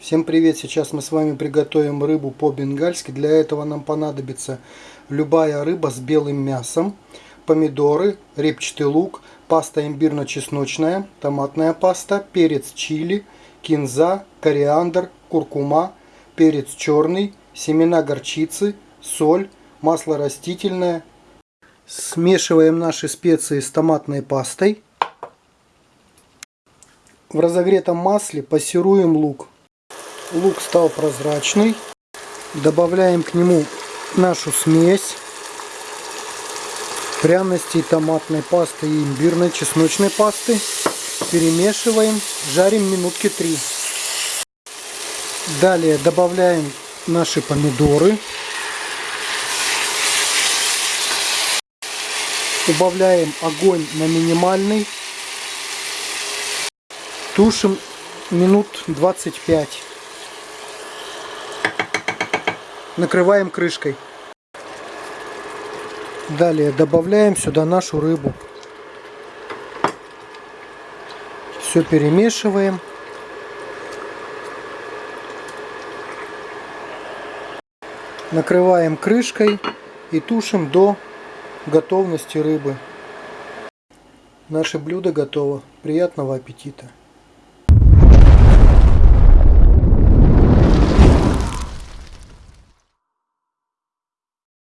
Всем привет! Сейчас мы с вами приготовим рыбу по-бенгальски. Для этого нам понадобится любая рыба с белым мясом, помидоры, репчатый лук, паста имбирно-чесночная, томатная паста, перец чили, кинза, кориандр, куркума, перец черный, семена горчицы, соль, масло растительное. Смешиваем наши специи с томатной пастой. В разогретом масле пассируем лук. Лук стал прозрачный. Добавляем к нему нашу смесь пряностей томатной пасты и имбирной чесночной пасты. Перемешиваем, жарим минутки три. Далее добавляем наши помидоры. Убавляем огонь на минимальный Тушим минут 25. Накрываем крышкой. Далее добавляем сюда нашу рыбу. Все перемешиваем. Накрываем крышкой и тушим до готовности рыбы. Наше блюдо готово. Приятного аппетита!